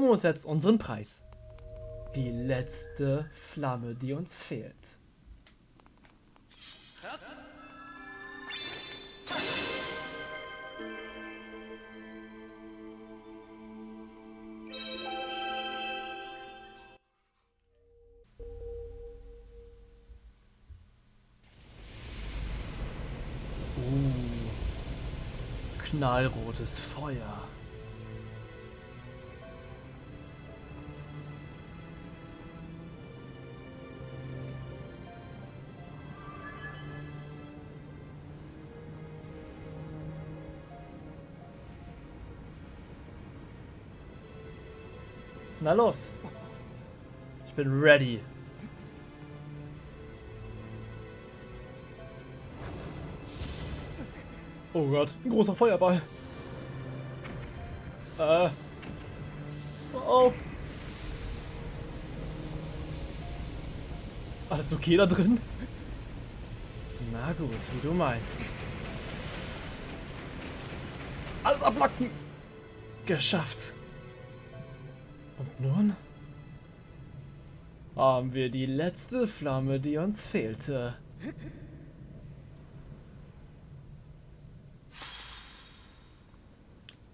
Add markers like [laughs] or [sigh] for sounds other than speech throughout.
uns jetzt unseren Preis. Die letzte Flamme, die uns fehlt. Uh, knallrotes Feuer. Na los. Ich bin ready. Oh Gott, ein großer Feuerball. Äh. Oh. Alles okay da drin? Na gut, wie du meinst. Alles ablocken. Geschafft. Und nun haben wir die letzte Flamme, die uns fehlte.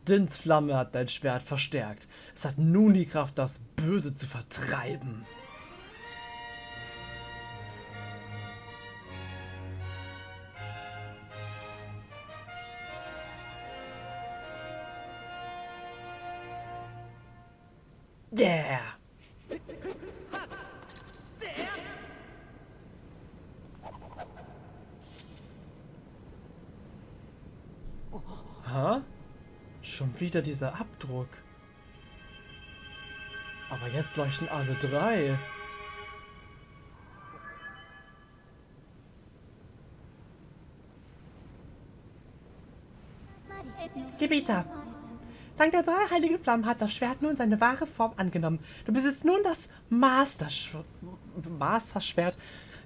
Dins Flamme hat dein Schwert verstärkt. Es hat nun die Kraft, das Böse zu vertreiben. Yeah! Ha? Schon wieder dieser Abdruck. Aber jetzt leuchten alle drei. Gebieter, dank der drei heiligen Flammen hat das Schwert nun seine wahre Form angenommen. Du besitzt nun das Master Master Schwert.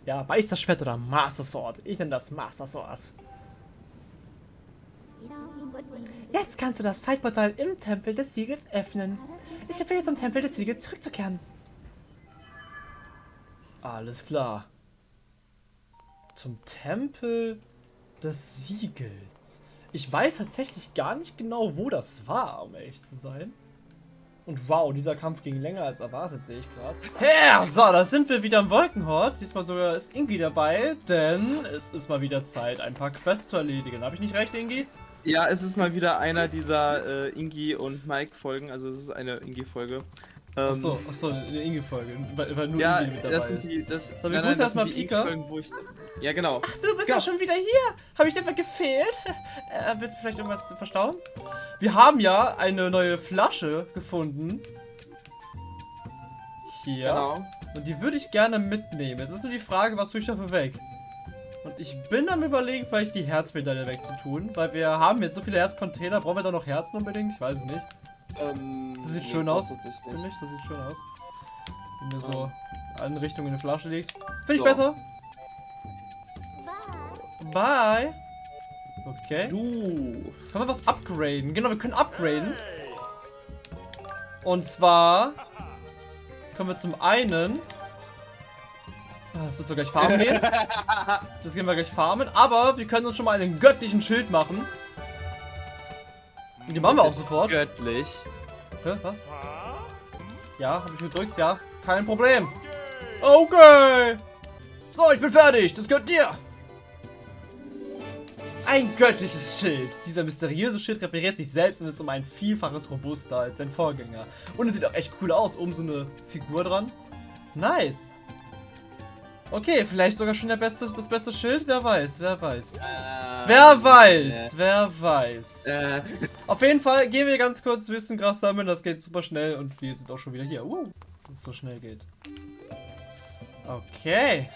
Ja, Meisterschwert oder Master Sword. Ich nenne das Master Sword. Jetzt kannst du das Zeitportal im Tempel des Siegels öffnen. Ich empfehle zum Tempel des Siegels zurückzukehren. Alles klar. Zum Tempel des Siegels. Ich weiß tatsächlich gar nicht genau, wo das war, um ehrlich zu sein. Und wow, dieser Kampf ging länger als erwartet, sehe ich gerade. Ja, so, da sind wir wieder im Wolkenhort. Diesmal sogar ist Ingi dabei, denn es ist mal wieder Zeit, ein paar Quests zu erledigen. Habe ich nicht recht, Ingi? Ja, es ist mal wieder einer dieser äh, Ingi und Mike Folgen, also es ist eine Ingi-Folge. Ähm, achso, achso, eine Ingi-Folge, weil, nur ja, Ingi mit dabei das sind die, das, ist. So, wir grüßen erstmal Pika. Ich, ja, genau. Ach, du bist ja schon wieder hier. Habe ich dir etwa gefehlt? [laughs] Äh, willst du vielleicht irgendwas verstauen? Wir haben ja eine neue Flasche gefunden. Hier. Genau. Und die würde ich gerne mitnehmen. Jetzt ist nur die Frage, was tue ich dafür weg? Und ich bin am überlegen, vielleicht die Herzmedaille wegzutun, weil wir haben jetzt so viele Herzcontainer. Brauchen wir da noch Herzen unbedingt? Ich weiß es nicht. Ähm, so sieht nee, schön aus. Finde ich, so sieht schön aus. Wenn mir so in allen Richtungen in eine Flasche liegt. Finde ich so. besser. Bye. Okay. Du. Können wir was upgraden? Genau, wir können upgraden. Und zwar können wir zum einen Ah, das müssen wir gleich farmen gehen. [laughs] Das gehen wir gleich farmen. Aber wir können uns schon mal einen göttlichen Schild machen. Und die machen wir auch sofort. Göttlich. Hä, was? Ja, habe ich gedrückt, ja. Kein Problem. Okay. So, ich bin fertig. Das gehört dir. Ein göttliches Schild. Dieser mysteriöse Schild repariert sich selbst und ist um ein Vielfaches robuster als sein Vorgänger. Und es sieht auch echt cool aus. Oben so eine Figur dran. Nice. Okay, vielleicht sogar schon der beste, das beste Schild? Wer weiß, wer weiß. Äh, wer weiß, äh, wer weiß. Äh. Auf jeden Fall gehen wir ganz kurz Wissengras sammeln, das geht super schnell und wir sind auch schon wieder hier. Uh, dass es so schnell geht. Okay.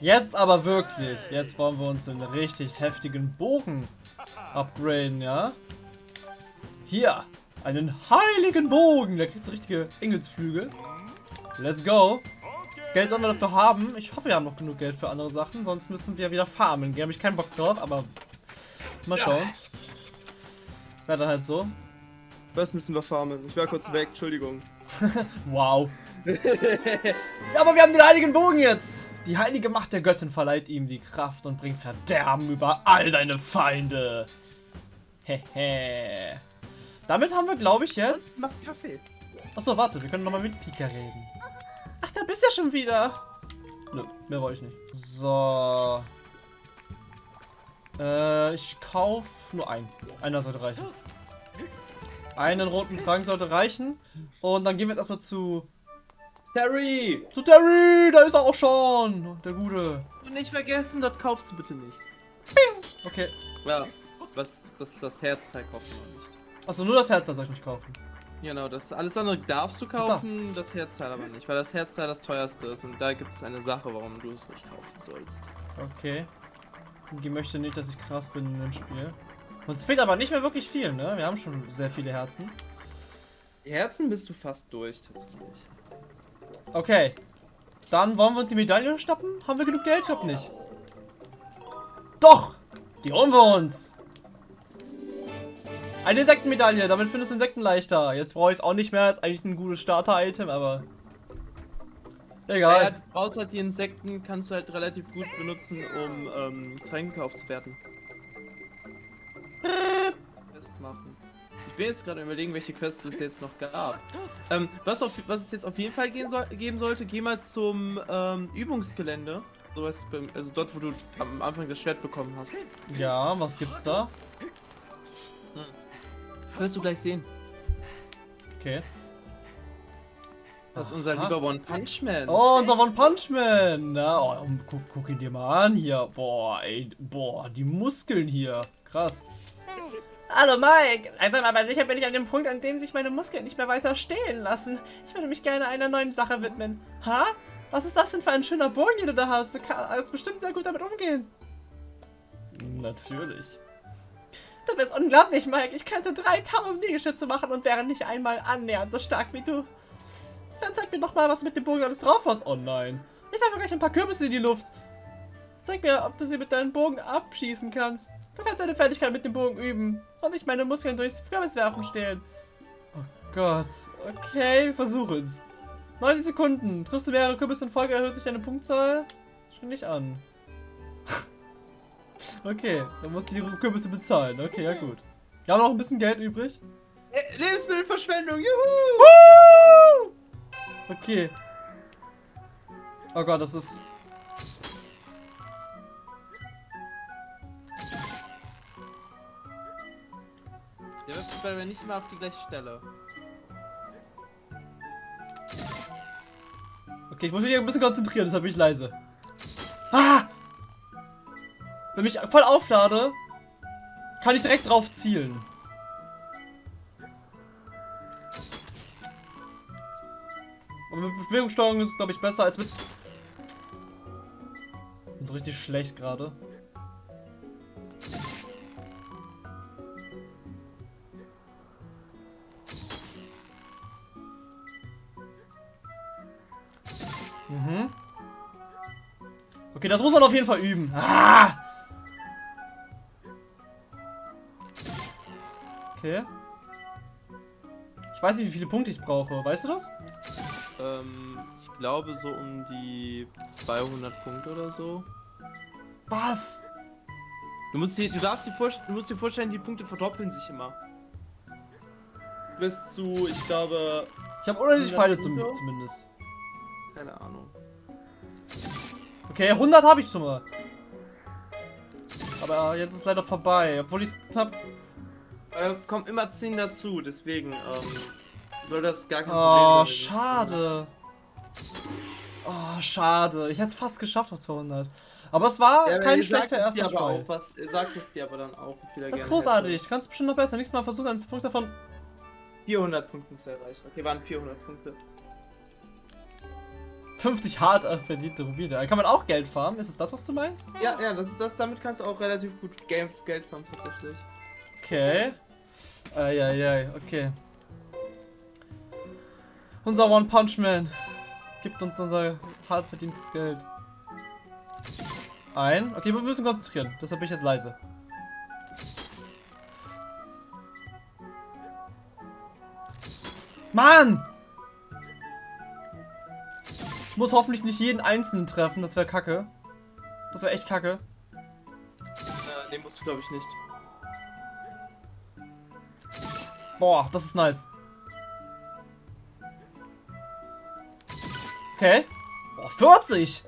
Jetzt aber wirklich. Jetzt wollen wir uns einen richtig heftigen Bogen upgraden, ja? Hier, einen heiligen Bogen. Der kriegt so richtige Engelsflügel. Let's go. Das Geld sollen wir dafür haben. Ich hoffe, wir haben noch genug Geld für andere Sachen. Sonst müssen wir wieder farmen. Da habe ich keinen Bock drauf, aber mal schauen. Ja. Wäre dann halt so. Was müssen wir farmen? Ich war kurz weg, Entschuldigung. [laughs] Wow. [laughs] ja, aber wir haben den heiligen Bogen jetzt. Die heilige Macht der Göttin verleiht ihm die Kraft und bringt Verderben über all deine Feinde. Hehe. Damit haben wir, glaube ich, jetzt... Mach Kaffee. Achso, warte, wir können nochmal mit Pika reden. Da bist du ja schon wieder. Nö, mehr wollte ich nicht. So. Äh, ich kauf nur einen. Einer sollte reichen. Einen roten Trank sollte reichen. Und dann gehen wir jetzt erstmal zu... Terry! Zu Terry! Da ist er auch schon! Der Gute. Und nicht vergessen, dort kaufst du bitte nichts. Okay. Ja, was, das, das Herzteil kaufen wir nicht. Achso, nur das Herz das soll ich nicht kaufen. Genau, das alles andere darfst du kaufen, das Herzteil aber nicht, weil das Herzteil das teuerste ist und da gibt es eine Sache, warum du es nicht kaufen sollst. Okay. Die möchte nicht, dass ich krass bin in dem Spiel. Uns fehlt aber nicht mehr wirklich viel, ne? Wir haben schon sehr viele Herzen. Die Herzen bist du fast durch, tatsächlich. Okay. Dann wollen wir uns die Medaille schnappen? Haben wir genug Geld? Ich glaub nicht. Doch! Die holen wir uns! Eine Insektenmedaille, damit findest du Insekten leichter. Jetzt brauche ich es auch nicht mehr, ist eigentlich ein gutes Starter-Item, aber... Egal. Ja, du brauchst halt die Insekten, kannst du halt relativ gut benutzen, um ähm, Tränke aufzuwerten. Festmachen. Ich bin jetzt gerade überlegen, welche Quests es jetzt noch gab. Ähm, was, auf, was es jetzt auf jeden Fall gehen soll, geben sollte, geh mal zum ähm, Übungsgelände. So was, also dort, wo du am Anfang das Schwert bekommen hast. Ja, was gibt's da? Wirst du gleich sehen. Okay. Das ist unser Aha. lieber One Punch Man. Oh, unser One Punch Man. Na, oh, guck, guck ihn dir mal an hier. Boah, ey, boah, die Muskeln hier. Krass. Hallo Mike, langsam aber sicher bin ich an dem Punkt, an dem sich meine Muskeln nicht mehr weiter stehen lassen. Ich würde mich gerne einer neuen Sache widmen. Ha? Was ist das denn für ein schöner Bogen, den du da hast? Du kannst bestimmt sehr gut damit umgehen. Natürlich. Du bist unglaublich, Mike. Ich könnte 3000 Liegestütze machen und wäre nicht einmal annähernd so stark wie du. Dann zeig mir doch mal, was du mit dem Bogen alles drauf hast. Oh nein. Ich werfe gleich ein paar Kürbisse in die Luft. Zeig mir, ob du sie mit deinem Bogen abschießen kannst. Du kannst deine Fertigkeit mit dem Bogen üben. Und nicht meine Muskeln durchs Kürbiswerfen stehlen. Oh Gott. Okay, wir versuchen's. 90 Sekunden. Triffst du mehrere Kürbisse in Folge, erhöht sich deine Punktzahl. Schau nicht an. Okay, dann musst du die Kürbisse bezahlen. Okay, ja gut. Wir haben noch ein bisschen Geld übrig. Äh, Lebensmittelverschwendung, juhu! Okay. Oh Gott, das ist... Der wirft aber nicht mal auf die gleiche Stelle. Okay, ich muss mich ein bisschen konzentrieren, deshalb bin ich leise. Ah! Wenn ich voll auflade, kann ich direkt drauf zielen. Aber mit Bewegungssteuerung ist es, glaube ich, besser als mit... Bin so richtig schlecht gerade. Mhm. Okay, das muss man auf jeden Fall üben. Ah! Okay. Ich weiß nicht, wie viele Punkte ich brauche. Weißt du das? Ähm, ich glaube so um die 200 Punkte oder so. Was? Du musst dir, du darfst dir, vorst- du musst dir vorstellen, die Punkte verdoppeln sich immer. Bis zu, ich glaube, Ich habe unendlich 100 Pfeile zum, zumindest. keine Ahnung. Okay, 100 habe ich schon mal. Aber jetzt ist es leider vorbei. Obwohl ich es knapp... Äh, kommen immer 10 dazu, deswegen ähm, soll das gar kein Oh, Problem sein. schade. Oh, schade. Ich hätte es fast geschafft auf 200. Aber es war Ja, kein schlechter erster Try. auch was, sagt es dir aber dann auch, Das ist großartig. hätte. Du kannst bestimmt noch besser. Nächstes Mal versuchen, einen Punkt davon... 400 Punkte zu erreichen. Okay, waren 400 Punkte. 50 hart äh, verdiente Rubine. Da kann man auch Geld farmen. Ist es das, was du meinst? Ja, ja, das ist das. Damit kannst du auch relativ gut Geld, Geld farmen tatsächlich. Okay. Eieiei, okay. Unser One Punch Man gibt uns unser hart verdientes Geld. Ein. Okay, wir müssen konzentrieren. Deshalb bin ich jetzt leise. Mann! Ich muss hoffentlich nicht jeden einzelnen treffen, das wäre kacke. Das wäre echt kacke. Äh, den musst du, glaube ich, nicht. Boah, das ist nice. Okay. Boah, 40!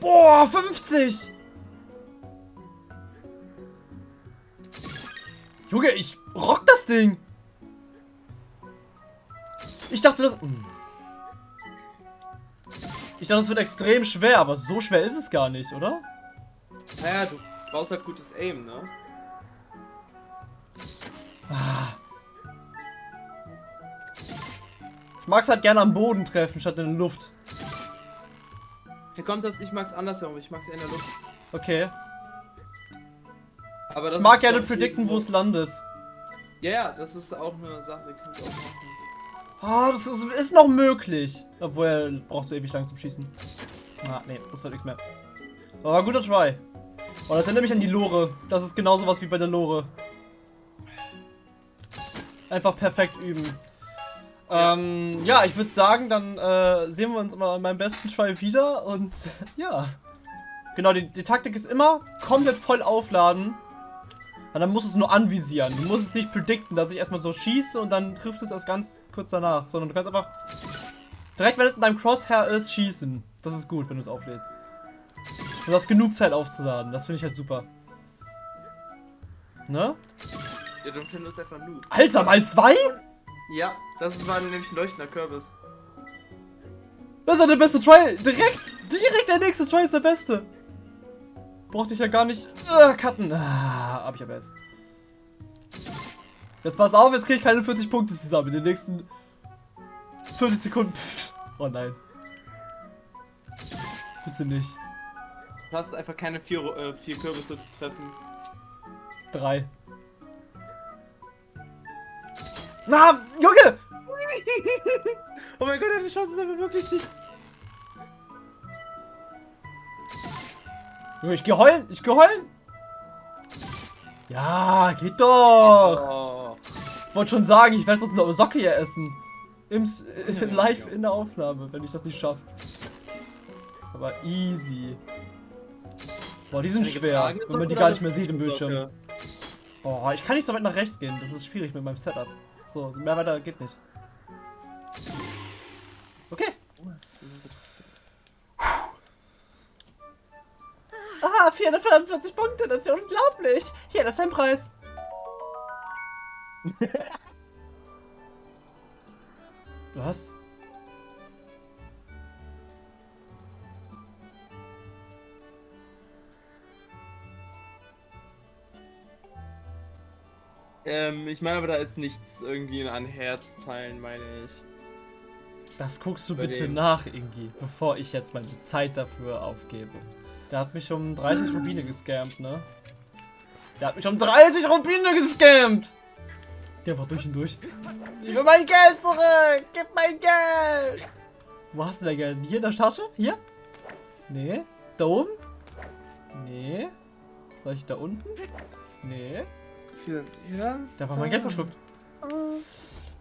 Boah, 50! Junge, ich rock das Ding! Ich dachte, das... Hm. Ich dachte, das wird extrem schwer, aber so schwer ist es gar nicht, oder? Naja, du brauchst halt gutes Aim, ne? Mag es halt gerne am Boden treffen, statt in der Luft. Hier kommt das, ich mag's andersherum, ich mag's eher in der Luft. Okay. Aber das Ich mag gerne predikten, wo es landet. Ja, ja, das ist auch eine Sache, die kannst du auch machen. Ah, das ist, ist noch möglich. Obwohl er braucht so ewig lang zum Schießen. Ah, nee, das wird nichts mehr. Aber guter Try. Oh, das erinnert mich an die Lore. Das ist genauso was wie bei der Lore. Einfach perfekt üben. Ja, ähm, ja ich würde sagen, dann äh, sehen wir uns mal an meinem besten Try wieder und [laughs] ja. Genau, die, die Taktik ist immer komplett voll aufladen. Und dann musst du es nur anvisieren. Du musst es nicht predikten, dass ich erstmal so schieße und dann trifft es erst ganz kurz danach. Sondern du kannst einfach direkt, wenn es in deinem Crosshair ist, schießen. Das ist gut, wenn du es auflädst. Du hast genug Zeit aufzuladen. Das finde ich halt super. Ne? Ja, dann findest du einfach Noob. Alter, mal zwei? Ja, das war nämlich ein leuchtender Kürbis. Das ist ja der beste Try. Direkt, direkt der nächste Try ist der beste. Brauchte ich ja gar nicht äh, cutten. Ah, hab ich aber jetzt. Jetzt pass auf, jetzt kriege ich keine 40 Punkte zusammen in den nächsten 40 Sekunden. Pff. Oh nein. Bitte nicht. Du hast einfach keine vier, äh, vier Kürbisse zu treffen. Drei. Na, Junge! [laughs] Oh mein Gott, die Chance ist aber wirklich nicht. Junge, ich geh heulen, ich geh heulen. Ja, geht doch. Oh. Ich wollte schon sagen, ich werde sonst eine Socke hier essen. Im, äh, [laughs] live in der Aufnahme, wenn ich das nicht schaffe. Aber easy. Boah, die sind schwer, wenn man die gar nicht mehr sieht im Bildschirm. Oh, ich kann nicht so weit nach rechts gehen. Das ist schwierig mit meinem Setup. So, mehr weiter geht nicht. Okay. Ah, 445 Punkte, das ist ja unglaublich. Hier, das ist dein Preis. [laughs] Was? Ähm, ich meine aber, da ist nichts irgendwie an Herzteilen, meine ich. Das guckst du Bei bitte dem. nach, Ingi, bevor ich jetzt meine Zeit dafür aufgebe. Der hat mich um 30 Rubine gescampt, ne? Der hat mich um 30 Rubine gescampt! Geh einfach durch und durch. Ich will mein Geld zurück! Gib mein Geld! Wo hast du dein Geld? Hier in der Tasche? Hier? Nee. Da oben? Nee. Vielleicht da unten? Nee. Ja? Der hat mein Geld verschluckt.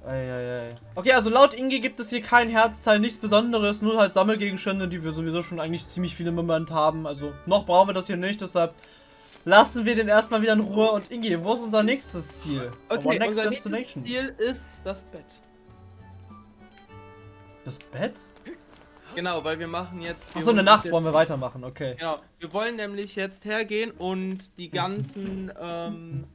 Eieiei. Okay, also laut Inge gibt es hier kein Herzteil, nichts Besonderes, nur halt Sammelgegenstände, die wir sowieso schon eigentlich ziemlich viele im Moment haben. Also noch brauchen wir das hier nicht, deshalb lassen wir den erstmal wieder in Ruhe. Und Inge, wo ist unser nächstes Ziel? Okay, next unser nächstes. Ziel ist das Bett. Das Bett? Genau, weil wir machen jetzt... Achso, uns Nacht wollen wir weitermachen, okay. Genau, wir wollen nämlich jetzt hergehen und die [laughs] ganzen, ähm,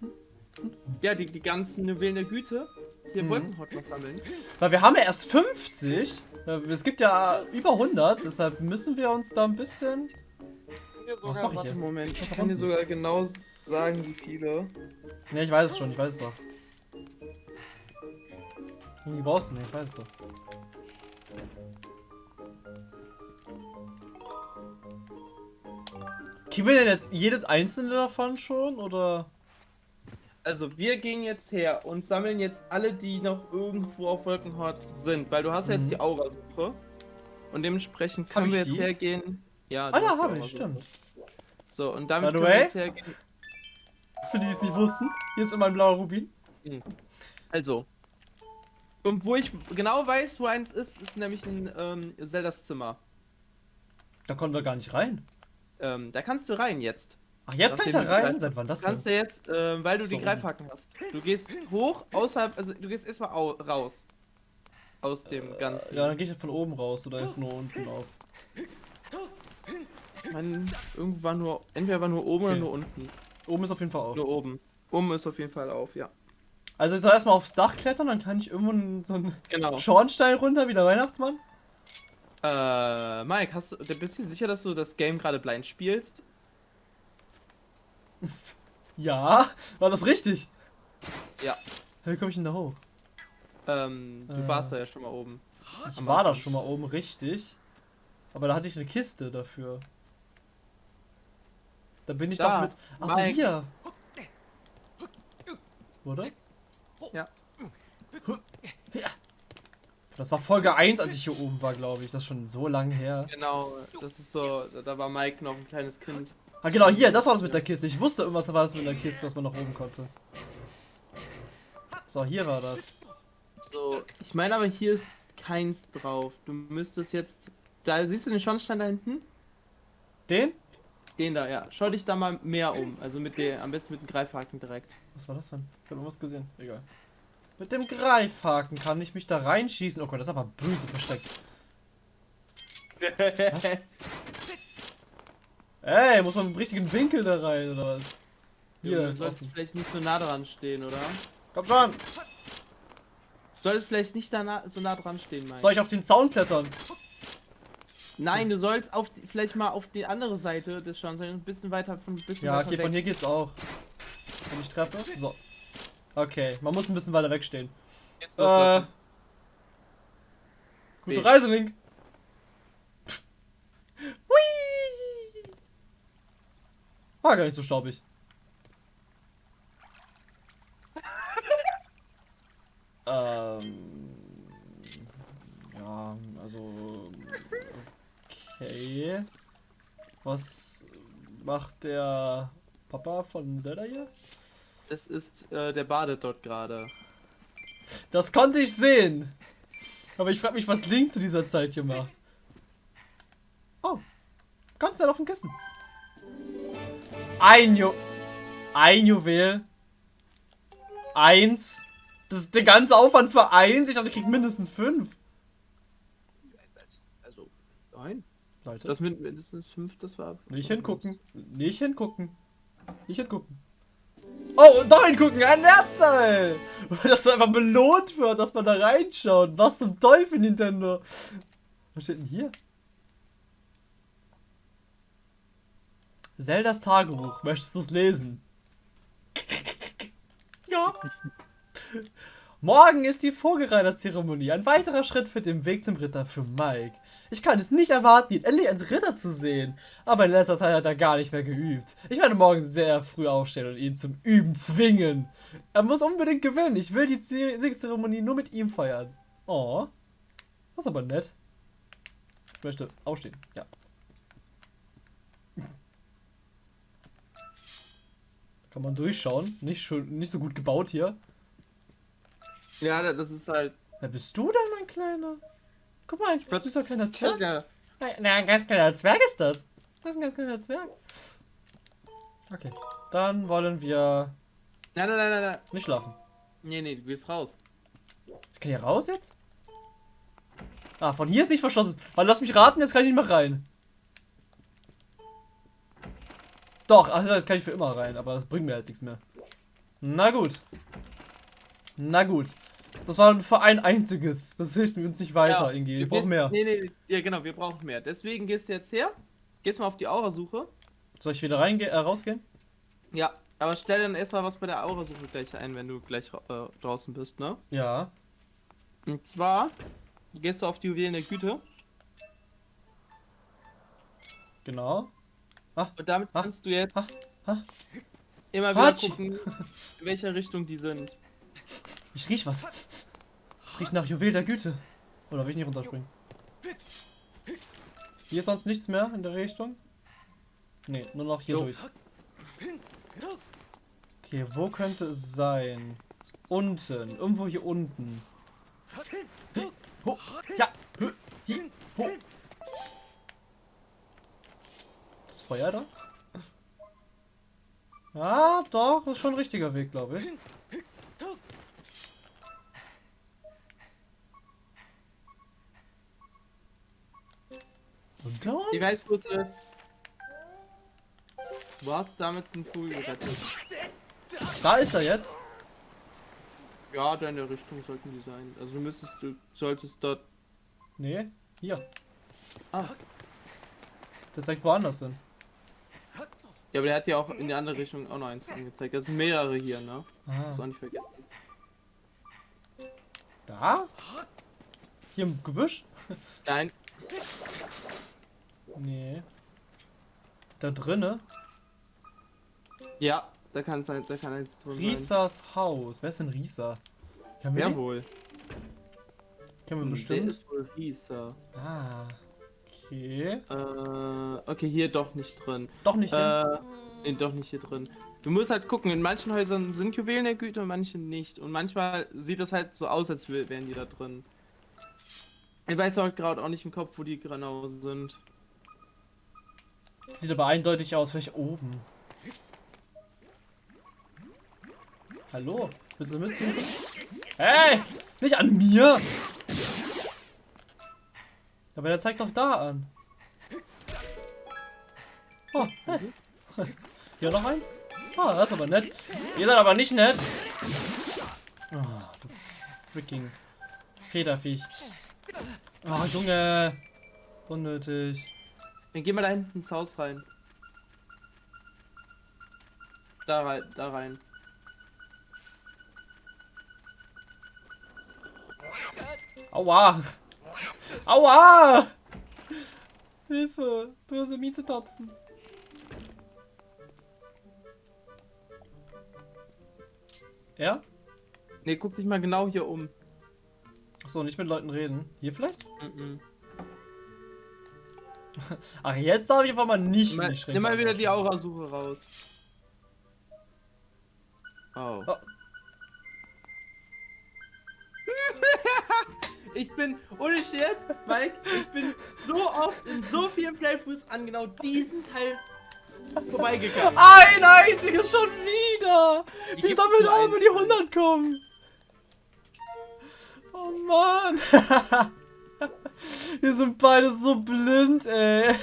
ja, die, die ganzen Juwelen der Güte hier Mhm. Wolkenhort noch sammeln. Weil wir haben ja erst 50. Äh, Es gibt ja über 100, deshalb müssen wir uns da ein bisschen... Was mach ich hier? Moment, Was ich kann dir sogar genau sagen, wie viele. Ne, ich weiß es schon, ich weiß es doch. Die brauchst du nicht, ich weiß es doch. Kriegen wir denn jetzt jedes einzelne davon schon, oder? Also, wir gehen jetzt her und sammeln jetzt alle, die noch irgendwo auf Wolkenhort sind, weil du hast ja Mhm. jetzt die Aura-Suche. Und dementsprechend können wir jetzt die? hergehen. Ja, Ah ja, habe ich, stimmt. So, und damit können wir jetzt hergehen. [laughs] Für die, die es nicht wussten, hier ist immer ein blauer Rubin. Also. Und wo ich genau weiß, wo eins ist, ist nämlich ein ähm, Zeldas Zimmer. Da konnten wir gar nicht rein. Ähm, da kannst du rein jetzt. Ach, jetzt kann ich da du rein? Seit wann das Du kannst denn? ja jetzt, äh, weil du So die. Greifhaken hast. Du gehst hoch, außerhalb, also du gehst erstmal au raus. Aus dem ganzen. Ja, dann gehe ich von oben raus oder ist nur unten auf. Man, irgendwo war nur, entweder war nur oben Okay. oder nur unten. Oben ist auf jeden Fall auf. Nur oben. Oben ist auf jeden Fall auf, ja. Also ich soll erstmal aufs Dach klettern, dann kann ich irgendwo so einen Genau. Schornstein runter wie der Weihnachtsmann. Äh, Mike, hast du, bist du sicher, dass du das Game gerade blind spielst? [laughs] Ja, war das richtig? Ja. Wie komme ich denn da hoch? Ähm, du Äh. warst da ja schon mal oben. Ich war da schon mal oben richtig. Aber da hatte ich eine Kiste dafür. Da bin ich Da, doch mit. Achso, Mike. hier. Oder? Ja. Das war Folge 1, als ich hier oben war, glaube ich. Das ist schon so lang her. Genau, das ist so, da war Mike noch ein kleines Kind. Ah, genau, hier, das war das mit der Kiste. Ich wusste, irgendwas war das mit der Kiste, dass man nach oben konnte. So, hier war das. So, ich meine aber hier ist keins drauf. Du müsstest jetzt, da siehst du den Schornstein da hinten? Den? Den da, ja. Schau dich da mal mehr um. Also mit der, am besten mit dem Greifhaken direkt. Was war das denn? Ich habe irgendwas gesehen. Egal. Mit dem Greifhaken kann ich mich da reinschießen. Oh Gott, das ist aber böse versteckt. [laughs] Ey, muss man im richtigen Winkel da rein, oder was? Hier, du solltest offen. vielleicht nicht so nah dran stehen, oder? Komm schon! Du solltest vielleicht nicht da na, so nah dran stehen, Mike. Soll ich auf den Zaun klettern? Nein, du sollst auf die, vielleicht mal auf die andere Seite des Schornsteins ein bisschen weiter von ein bisschen Ja, okay, weg. von hier geht's auch. Wenn ich treffe. So. Okay, man muss ein bisschen weiter wegstehen. Jetzt Äh, gute. Reise, Link. War gar nicht so staubig. [laughs] ähm. Ja, also. Okay. Was macht der Papa von Zelda hier? Das ist, äh, der badet dort gerade. Das konnte ich sehen. Aber ich frage mich, was Link zu dieser Zeit hier macht. Oh. Ganz nett auf dem Kissen. Ein Ju... Ein Juwel. Eins. Das ist der ganze Aufwand für eins. Ich dachte, ich krieg mindestens fünf. Also, nein. Leute, Das mit mindestens fünf, das war. nicht hingucken. Nicht hingucken. Nicht hingucken. Oh, und doch hingucken. Ein Herzteil. [laughs] Dass so einfach belohnt wird, dass man da reinschaut. Was zum Teufel, Nintendo. Was steht denn hier? Zeldas Tagebuch. Möchtest du es lesen? [laughs] Ja. Morgen ist die Vogelreiterzeremonie. Ein weiterer Schritt für den Weg zum Ritter für Mike. Ich kann es nicht erwarten, ihn endlich als Ritter zu sehen. Aber in letzter Zeit hat er gar nicht mehr geübt. Ich werde morgen sehr früh aufstehen und ihn zum Üben zwingen. Er muss unbedingt gewinnen. Ich will die Ze- Siegzeremonie nur mit ihm feiern. Oh. Das ist aber nett. Ich möchte aufstehen. Ja. Kann man durchschauen. Nicht, schon, nicht so gut gebaut hier. Ja, da- das ist halt. Wer bist du denn, mein Kleiner? Guck mal, ein Was- süßer kleiner Zwerg. Ja. Na, ein ganz kleiner Zwerg ist das. Das ist ein ganz kleiner Zwerg. Okay. Dann wollen wir Nein, nein, nein, nein, nein. nicht schlafen. Nee, nee, du gehst raus. Ich kann hier raus jetzt? Ah, von hier ist nicht verschlossen. Weil lass mich raten, jetzt kann ich nicht mehr rein. Doch, also jetzt kann ich für immer rein, aber das bringt mir halt nichts mehr. Na gut. Na gut. Das war für ein einziges. Das hilft mir uns nicht weiter, Ja, Ingi. du Wir brauchen mehr. Nee, nee, ja, genau, wir brauchen mehr. Deswegen gehst du jetzt her. Gehst mal auf die Aura-Suche. Soll ich wieder reingehen, äh, rausgehen? Ja, aber stell dann erstmal was bei der Aura-Suche gleich ein, wenn du gleich äh, draußen bist, ne? Ja. Und zwar gehst du auf die Juwelen der Güte Genau. Und damit kannst du jetzt immer wieder gucken, in welcher Richtung die sind. Ich riech was. Es riecht nach Juwel der Güte. Oder will ich nicht runterspringen? Hier ist sonst nichts mehr in der Richtung? Nee, nur noch hier Jo. durch. Okay, wo könnte es sein? unten. Irgendwo hier unten. Hi, ho, ja, hi, ho. Das Feuer da? Ja, doch, ist schon ein richtiger Weg, glaube ich. Unter uns? Ich weiß, wo es ist. Du hast damals einen Vogel gerettet. Da ist er jetzt. Ja, da in der Richtung sollten die sein. Also du müsstest, du solltest dort. Nee, hier. Ah. Der zeigt woanders hin. Ja, aber der hat ja auch in die andere Richtung auch noch eins angezeigt. Das sind mehrere hier, ne? Ah. Das auch nicht vergessen. Da? Hier im Gebüsch? [laughs] Nein, Nee. Da drinne? ja, da kann sein, da kann eins drin sein. Risas Haus. Wer ist denn Risa? Kennen wir Wer wohl? Kennen wir Hm, bestimmt. Der ist wohl Risa. Ah. Okay. Äh, okay, hier doch nicht drin. Doch nicht hin. Äh, nee, doch nicht hier drin. Du musst halt gucken, in manchen Häusern sind Juwelen der Güte und manchen nicht. Und manchmal sieht es halt so aus, als wär- wären die da drin. Ich weiß auch gerade auch nicht im Kopf, wo die genau sind. Sieht aber eindeutig aus, vielleicht oben. Hallo? Willst du mitsuchen? Hey! Nicht an mir! Aber der zeigt doch da an. Oh, nett. [laughs] Hier noch eins? Ah, das ist aber nett. Ihr seid aber nicht nett. Oh, du freaking Federviech. Oh, Junge. Unnötig. Dann geh mal da hinten ins Haus rein. Da rein, da rein. Aua! Aua! Hilfe! Böse Miezetatzen. Ja? Ne, guck dich mal genau hier um. Achso, nicht mit Leuten reden. Hier vielleicht? Mhm. [laughs] Ach, jetzt darf ich einfach mal nicht Nimm mal, nimm mal wieder die. Aurasuche raus. Oh. Oh. Ich bin, ohne Scherz, Mike, ich bin so oft in so vielen Playthroughs an genau diesen Teil vorbeigegangen. Ein einziges schon wieder! Wie Wie soll wir nur da über die 100 kommen? Oh Mann! [laughs] Wir sind beide so blind, ey.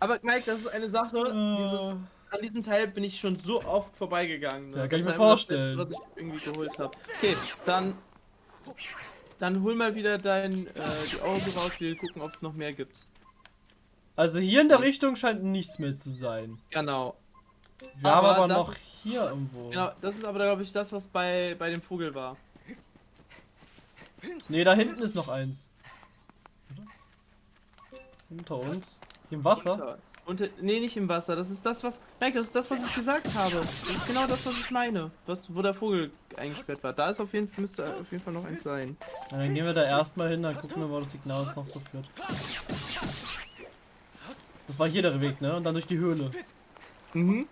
Aber Mike, das ist eine Sache, Äh. dieses, an diesem Teil bin ich schon so oft vorbeigegangen. Ne? Ja, kann ich Das mir immer das vorstellen. Letzte, was ich irgendwie geholt habe. Okay, dann, dann hol mal wieder dein, äh, die Augen raus, wir gucken, ob es noch mehr gibt. Also hier in der Richtung scheint nichts mehr zu sein. Genau. Wir haben Aber aber das noch hier irgendwo. Genau, das ist aber, glaube ich, das, was bei, bei dem Vogel war. Nee, da hinten ist noch eins. Oder? Hinter uns. Hier im Wasser. Unter, unter, nee, nicht im Wasser. Das ist das, was. Mike, das ist das, was ich gesagt habe. Das ist genau das, was ich meine. Was, wo der Vogel eingesperrt war. Da ist auf jeden Fall, müsste auf jeden Fall noch eins sein. Na, dann gehen wir da erstmal hin, dann gucken wir, wo das Signal uns noch so führt. Das war hier der Weg, ne? Und dann durch die Höhle. Mhm.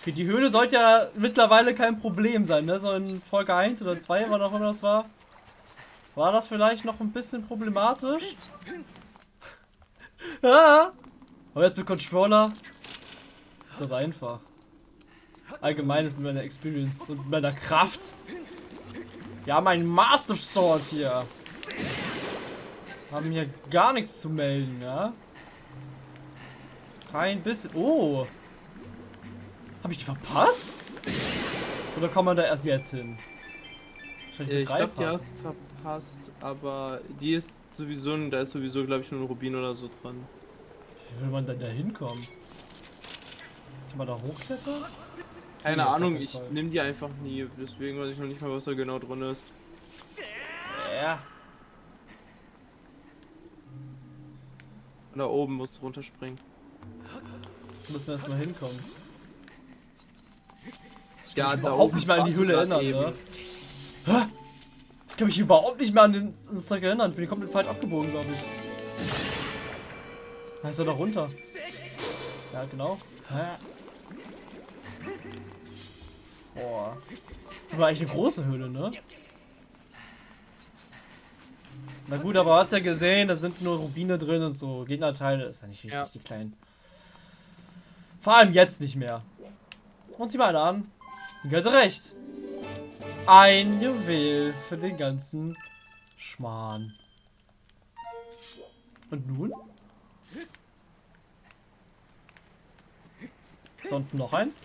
Okay, die Höhle sollte ja mittlerweile kein Problem sein, ne? So in Folge 1 oder 2, wann auch immer das war. War das vielleicht noch ein bisschen problematisch? [laughs] ah! Aber jetzt mit Controller ist das einfach. Allgemein ist mit meiner Experience und meiner Kraft. Wir haben einen Master Sword hier. Haben hier gar nichts zu melden, ja? Kein bisschen. Oh! Habe ich die verpasst? Oder kommt man da erst jetzt hin? Wahrscheinlich mit Ich glaube, die hast du verpasst, aber die ist sowieso, da ist sowieso, glaube ich, nur ein Rubin oder so dran. Wie will man denn da hinkommen? Kann man da hochklettern? Keine Ja, Ahnung, ich nehme die einfach nie, deswegen weiß ich noch nicht mal, was da genau drin ist. Ja. Und da oben musst du runterspringen. Müssen wir erstmal hinkommen. Ich Ja, kann mich da überhaupt oben nicht mehr an die du erinnern, ne? Hä? Ich kann mich überhaupt nicht mehr an den, an das Zeug erinnern. Ich bin komplett falsch abgebogen, glaube ich. Ich soll da runter. Ja, genau. Boah. Das war eigentlich eine große Höhle, ne? Na gut, aber hat ja gesehen, da sind nur Rubine drin und so Gegnerteile. Das ist ja nicht wichtig, Ja. die kleinen. Vor allem jetzt nicht mehr. Und sieh mal an. Hatte recht. Ein Juwel für den ganzen Schmarrn. Und nun? Ist unten noch eins?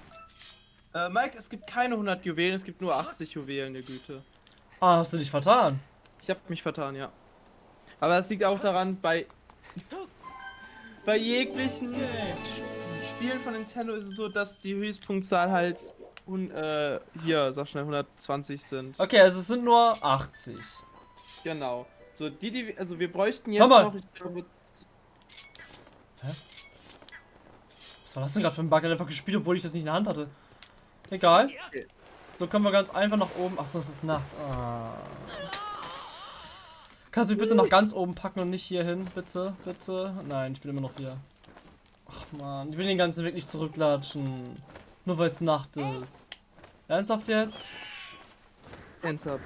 Äh, Mike, es gibt keine 100 Juwelen, es gibt nur 80 Juwelen, der Güte. Ah, hast du dich vertan? Ich habe mich vertan, ja. Aber es liegt auch daran, bei bei jeglichen Spielen von Nintendo ist es so, dass die Höchstpunktzahl halt un, äh, hier, sag schnell, 120 sind. Okay, also es sind nur 80. Genau. So, die, die, wir- also wir bräuchten jetzt mal. noch, ich glaube, Was war das denn gerade für ein Bug? Er hat einfach gespielt, obwohl ich das nicht in der Hand hatte. Egal. So können wir ganz einfach nach oben. Achso, es ist Nacht. Ah. Kannst du mich bitte nach ganz oben packen und nicht hier hin? Bitte, bitte. Nein, ich bin immer noch hier. Ach man, ich will den ganzen Weg nicht zurücklatschen. Nur weil es Nacht ist. Ernsthaft jetzt? ernsthaft.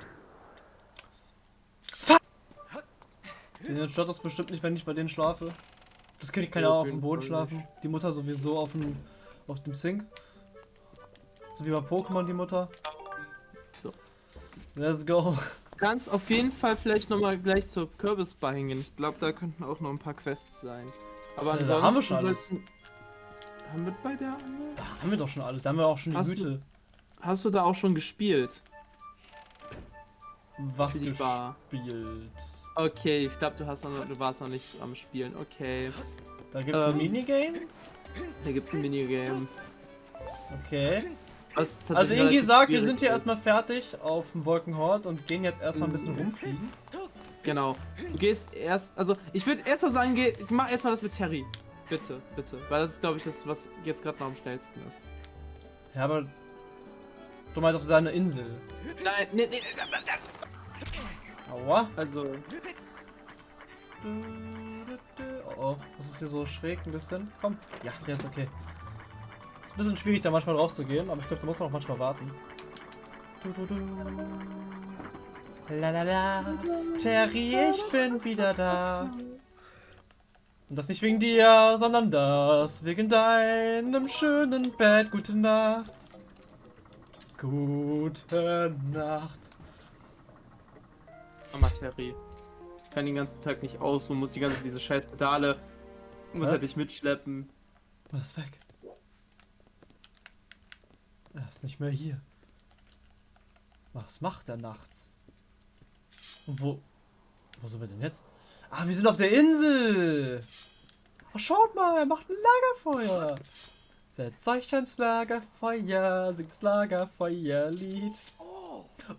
Den stört das bestimmt nicht, wenn ich bei denen schlafe. Das Kind kann ja auch auf dem Boden schlafen. Die Mutter sowieso auf dem, auf dem Sink. So wie bei Pokémon die Mutter. So. Let's go. Du kannst auf jeden Fall vielleicht nochmal gleich zur Kürbisbar hingehen. Ich glaube, da könnten auch noch ein paar Quests sein. Aber Ja, ansonsten haben wir schon alles. Haben wir bei der anderen? Da haben wir doch schon alles. Da haben wir auch schon die Hast du- Güte. Hast du da auch schon gespielt? Was gespielt. Okay, ich glaube, du hast noch, du warst noch nicht am Spielen. Okay. Da gibt es ein Ähm. Minigame. Da gibt's ein Minigame. Okay. Also Ingi sagt, wir sind hier ist. erstmal fertig auf dem Wolkenhort und gehen jetzt erstmal ein bisschen Mhm. rumfliegen. Genau. Du gehst erst, also ich würde erst mal sagen, geh, mach erstmal das mit Terry. Bitte, bitte. Weil das ist, glaube ich, das, was jetzt gerade noch am schnellsten ist. Ja, aber du meinst auf seine Insel. Nein, nee, nee, nee. Aua. Also, Oh oh, das ist hier so schräg ein bisschen. Komm, ja, jetzt okay. Ist ein bisschen schwierig da manchmal drauf zu gehen, aber ich glaube, da muss man auch manchmal warten. Du, du, du. La la la, Terry, ich bin wieder da. Und das nicht wegen dir, sondern das wegen deinem schönen Bett. Gute Nacht. Gute Nacht. Mama Terry. Ich kann den ganzen Tag nicht ausruhen, muss die ganze diese scheiß Pedale. Muss Hä? halt dich mitschleppen. Er ist weg. Er ist nicht mehr hier. Was macht er nachts? Und wo. Wo sind wir denn jetzt? Ah, wir sind auf der Insel! Oh, schaut mal, er macht ein Lagerfeuer! Setzt euch ans Lagerfeuer, singt das Lagerfeuerlied.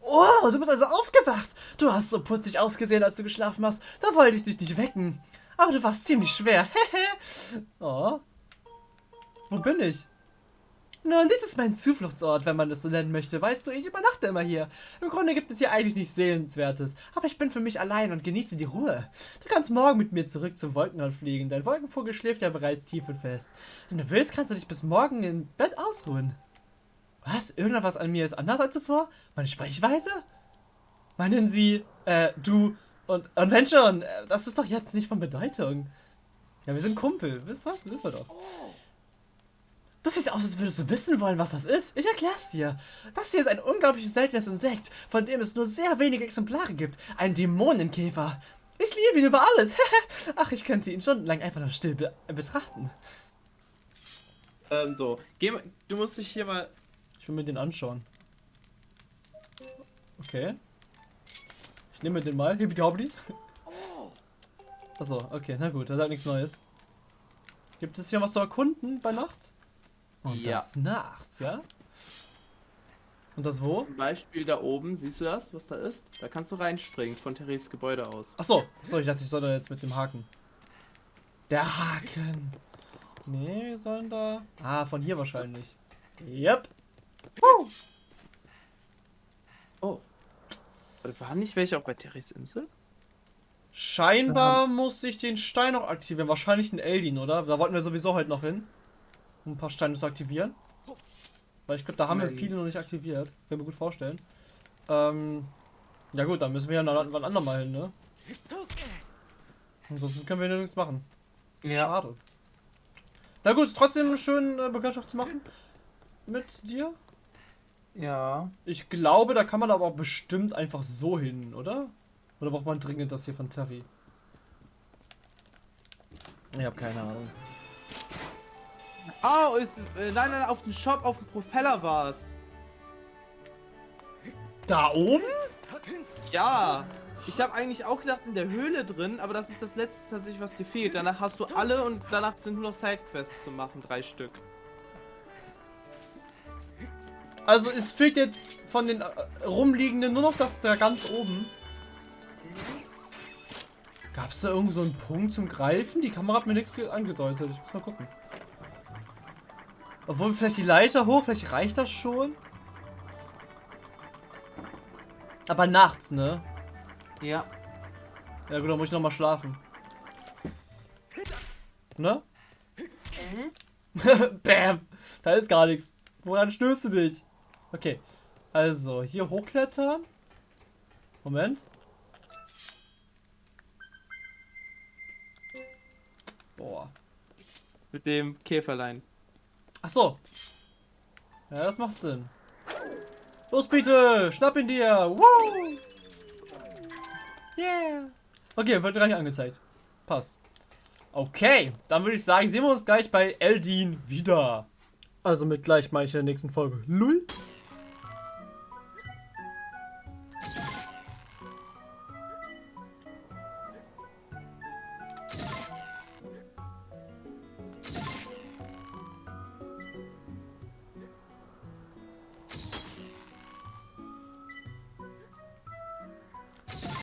Oh, du bist also aufgewacht! Du hast so putzig ausgesehen, als du geschlafen hast. Da wollte ich dich nicht wecken. Aber du warst ziemlich schwer. [laughs] Oh. Wo bin ich? Nun, dies ist mein Zufluchtsort, wenn man es so nennen möchte. Weißt du, ich übernachte immer hier. Im Grunde gibt es hier eigentlich nichts Sehenswertes. Aber ich bin für mich allein und genieße die Ruhe. Du kannst morgen mit mir zurück zum Wolkenrad fliegen. Dein Wolkenvogel schläft ja bereits tief und fest. Wenn du willst, kannst du dich bis morgen im Bett ausruhen. Was? Irgendwas an mir ist anders als zuvor? Meine Sprechweise? Meinen Sie, äh, du und, und wenn schon, äh, das ist doch jetzt nicht von Bedeutung. Ja, wir sind Kumpel. Wisst was? Wissen wir doch. Du siehst aus, als würdest du wissen wollen, was das ist. Ich erklär's dir. Das hier ist ein unglaublich seltenes Insekt, von dem es nur sehr wenige Exemplare gibt. Ein Dämonenkäfer. Ich liebe ihn über alles. [laughs] Ach, ich könnte ihn stundenlang einfach nur still be betrachten. Ähm, so. Geh du musst dich hier mal. Ich will mir den anschauen. Okay. Ich nehme den mal. Hibbidi hobbidi. Achso, okay, na gut, da sagt nichts Neues. Gibt es hier was zu erkunden bei Nacht? Und Ja. das nachts, ja? Und das wo? Zum Beispiel da oben, siehst du das, was da ist? Da kannst du reinspringen von Therese Gebäude aus. Achso, achso, ich dachte, ich soll da jetzt mit dem Haken. Der Haken. Nee, wir sollen da. Ah, von hier wahrscheinlich. Yep. Oh. Warte, Waren nicht welche auch bei Therese Insel? Scheinbar muss ich den Stein noch aktivieren. Wahrscheinlich den Eldin, oder? Da wollten wir sowieso heute noch hin. Um ein paar Steine zu aktivieren. Weil ich glaube, da haben wir Nein. viele noch nicht aktiviert. Können wir gut vorstellen. Ähm, ja gut, dann müssen wir ja noch wann andermal hin, ne? Ansonsten können wir ja nichts machen. Schade. Na gut, trotzdem schön äh, Bekanntschaft zu machen. Mit dir. Ja. Ich glaube, da kann man aber auch bestimmt einfach so hin, oder? Oder braucht man dringend das hier von Terry? Ich habe keine Ahnung. Oh, ist, äh, nein, nein, auf dem Shop, auf dem Propeller war es. Da oben? Ja. Ich habe eigentlich auch gedacht in der Höhle drin, aber das ist das letzte tatsächlich, was dir fehlt. Danach hast du alle und danach sind nur noch Sidequests zu machen, drei Stück. Also es fehlt jetzt von den äh, rumliegenden nur noch das da ganz oben. Gab es da irgend so einen Punkt zum Greifen? Die Kamera hat mir nichts ge- angedeutet. Ich muss mal gucken. Obwohl vielleicht die Leiter hoch, vielleicht reicht das schon. Aber nachts, ne? Ja. Ja gut, dann muss ich noch mal schlafen. Ne? [laughs] Bam! Da ist gar nichts. Woran stößt du dich? Okay. Also, hier hochklettern. Moment. Boah. Mit dem Käferlein. Ach so. Ja, das macht Sinn. Los, bitte! Schnapp ihn dir! Woo! Yeah! Okay, wird gar nicht angezeigt. Passt. Okay, dann würde ich sagen, sehen wir uns gleich bei Eldin wieder. Also mit gleich meine ich in der nächsten Folge. Lull.